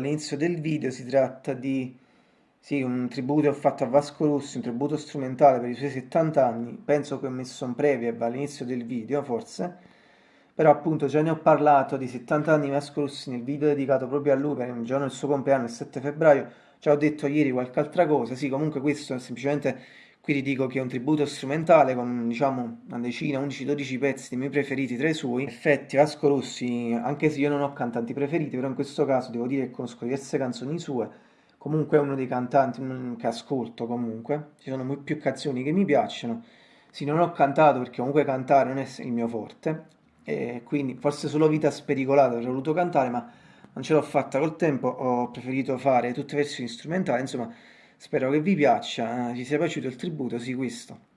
all'inizio del video, si tratta di sì, un tributo che ho fatto a Vasco Rossi, un tributo strumentale per i suoi 70 anni, penso che ho messo un preview all'inizio del video, forse, però appunto già ne ho parlato di 70 anni di Vasco Rossi nel video dedicato proprio a lui, per il giorno del suo compleanno, il 7 febbraio, già ho detto ieri qualche altra cosa, sì, comunque questo è semplicemente, qui vi dico che è un tributo strumentale con, diciamo, una decina, 11-12 pezzi dei miei preferiti tra i suoi. In effetti Vasco Rossi, anche se io non ho cantanti preferiti, però in questo caso devo dire che conosco diverse canzoni sue, comunque è uno dei cantanti che ascolto comunque, ci sono più canzoni che mi piacciono, sì, non ho cantato perché comunque cantare non è il mio forte, e quindi forse solo Vita Spericolata avrei voluto cantare, ma non ce l'ho fatta col tempo, ho preferito fare tutte versioni strumentali, insomma, spero che vi piaccia, eh, sia piaciuto il tributo, sì, questo.